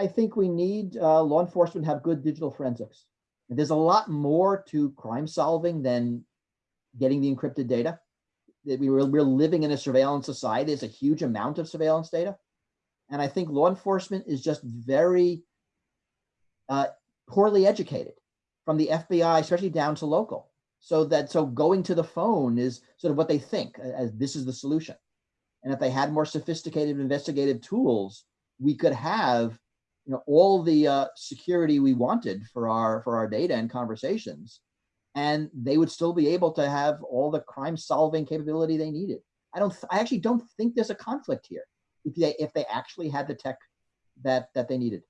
I think we need uh, law enforcement to have good digital forensics. There's a lot more to crime solving than getting the encrypted data. We were, we're living in a surveillance society. There's a huge amount of surveillance data. And I think law enforcement is just very uh, poorly educated from the FBI, especially down to local. So that so going to the phone is sort of what they think as this is the solution. And if they had more sophisticated investigative tools, we could have you know all the uh, security we wanted for our for our data and conversations, and they would still be able to have all the crime solving capability they needed. I don't. I actually don't think there's a conflict here if they if they actually had the tech that that they needed.